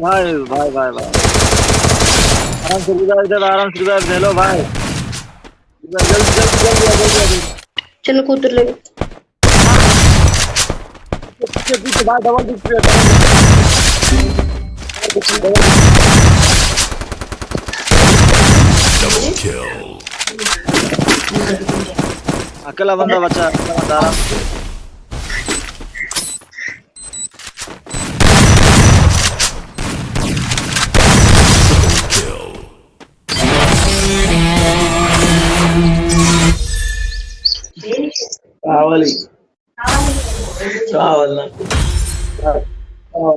भाई भाई भाई भाई। आराम से रिवाइव इधर आराम से रिवाइव ले लो भाई जल्दी जल्दी जल्दी जल्दी जल्दी चलो कूतर ले। पीछे पीछे भाई डबल पीछे Double kill. अकेला बंदा बचा आराम से। కావాలి. కావాలి. నాకు